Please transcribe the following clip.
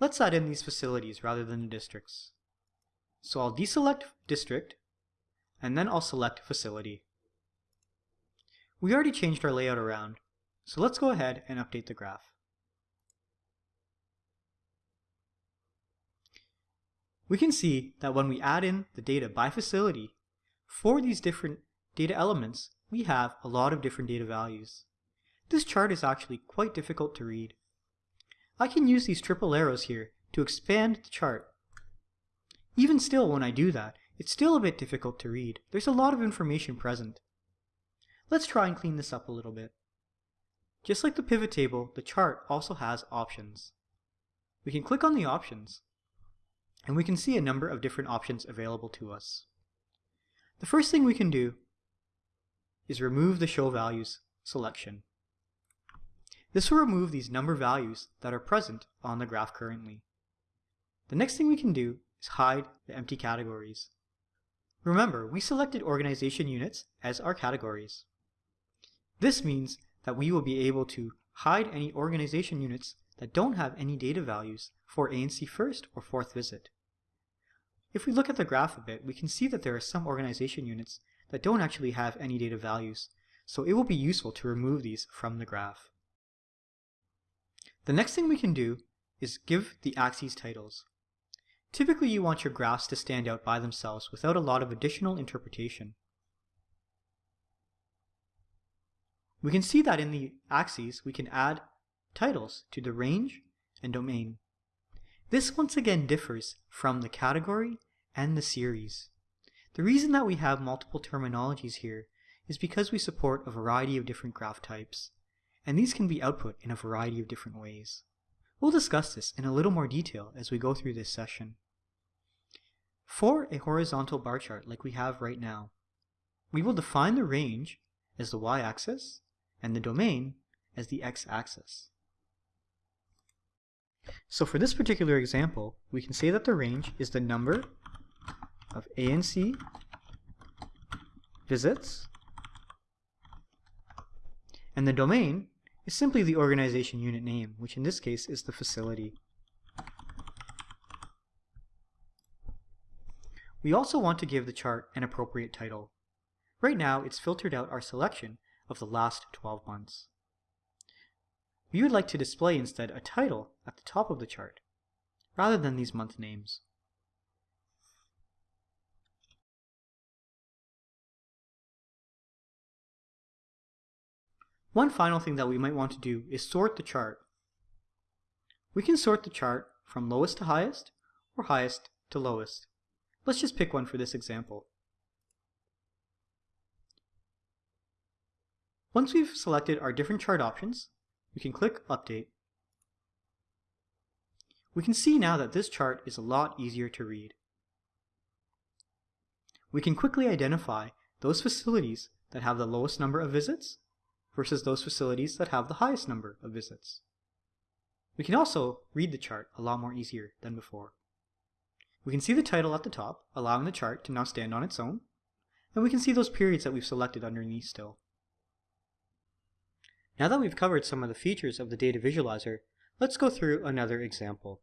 Let's add in these facilities rather than the districts. So I'll deselect district, and then I'll select facility. We already changed our layout around, so let's go ahead and update the graph. We can see that when we add in the data by facility, for these different data elements, we have a lot of different data values. This chart is actually quite difficult to read. I can use these triple arrows here to expand the chart. Even still, when I do that, it's still a bit difficult to read. There's a lot of information present. Let's try and clean this up a little bit. Just like the pivot table, the chart also has options. We can click on the options, and we can see a number of different options available to us. The first thing we can do is remove the show values selection. This will remove these number values that are present on the graph currently. The next thing we can do is hide the empty categories. Remember, we selected organization units as our categories. This means that we will be able to hide any organization units that don't have any data values for ANC first or fourth visit. If we look at the graph a bit, we can see that there are some organization units that don't actually have any data values, so it will be useful to remove these from the graph. The next thing we can do is give the axes titles. Typically you want your graphs to stand out by themselves without a lot of additional interpretation. We can see that in the axes we can add titles to the range and domain. This once again differs from the category and the series. The reason that we have multiple terminologies here is because we support a variety of different graph types, and these can be output in a variety of different ways. We'll discuss this in a little more detail as we go through this session. For a horizontal bar chart like we have right now, we will define the range as the y-axis and the domain as the x-axis. So for this particular example, we can say that the range is the number of ANC visits, and the domain is simply the organization unit name, which in this case is the facility. We also want to give the chart an appropriate title. Right now, it's filtered out our selection of the last 12 months. We would like to display instead a title at the top of the chart, rather than these month names. One final thing that we might want to do is sort the chart. We can sort the chart from lowest to highest or highest to lowest. Let's just pick one for this example. Once we've selected our different chart options, we can click Update. We can see now that this chart is a lot easier to read. We can quickly identify those facilities that have the lowest number of visits versus those facilities that have the highest number of visits. We can also read the chart a lot more easier than before. We can see the title at the top, allowing the chart to now stand on its own, and we can see those periods that we've selected underneath still. Now that we've covered some of the features of the data visualizer, let's go through another example.